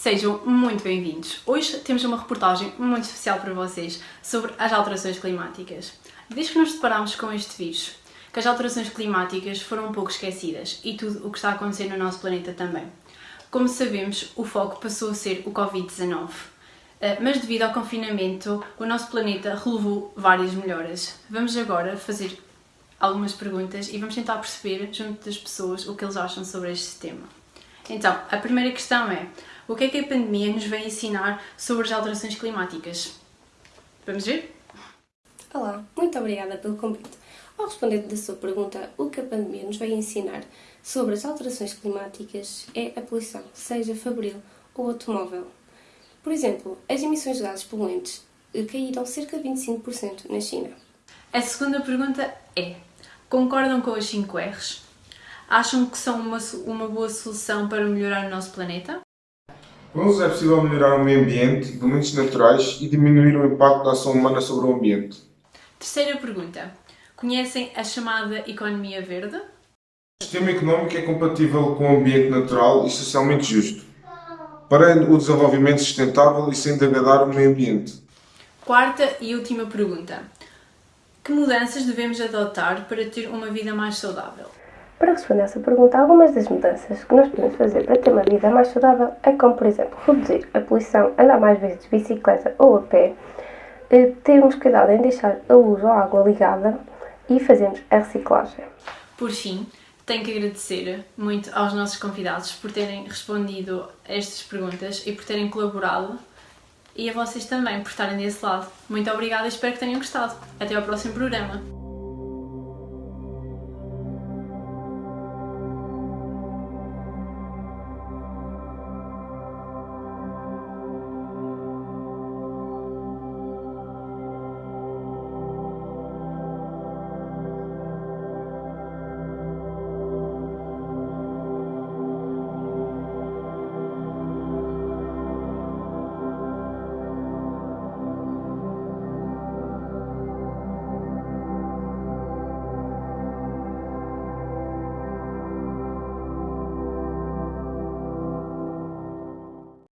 Sejam muito bem-vindos! Hoje temos uma reportagem muito especial para vocês sobre as alterações climáticas. Desde que nos deparamos com este vírus, que as alterações climáticas foram um pouco esquecidas e tudo o que está a acontecer no nosso planeta também. Como sabemos, o foco passou a ser o Covid-19. Eh, mas devido ao confinamento, o nosso planeta relevou várias melhoras. Vamos agora fazer algumas perguntas e vamos tentar perceber, junto das pessoas, o que eles acham sobre este tema. Então, a primeira questão é: o que é que a pandemia nos vem ensinar sobre as alterações climáticas? Vamos ver? Olá, muito obrigada pelo convite. Ao responder da sua pergunta, o que a pandemia nos vai ensinar sobre as alterações climáticas é a poluição, seja fabril ou automóvel. Por exemplo, as emissões de gases poluentes caíram cerca de 25% na China. A segunda pergunta é: concordam com as 5 R's? Acham que são uma, uma boa solução para melhorar o nosso planeta? Com é possível melhorar o meio ambiente, elementos naturais e diminuir o impacto da ação humana sobre o ambiente. Terceira pergunta. Conhecem a chamada economia verde? O sistema económico é compatível com o ambiente natural e socialmente justo, para o desenvolvimento sustentável e sem degradar o meio ambiente. Quarta e última pergunta. Que mudanças devemos adotar para ter uma vida mais saudável? Para responder a essa pergunta, algumas das mudanças que nós podemos fazer para ter uma vida mais saudável é como, por exemplo, reduzir a poluição, andar mais vezes de bicicleta ou a pé, eh, termos cuidado em deixar a luz ou a água ligada e fazermos a reciclagem. Por fim, tenho que agradecer muito aos nossos convidados por terem respondido a estas perguntas e por terem colaborado e a vocês também por estarem desse lado. Muito obrigada e espero que tenham gostado. Até ao próximo programa.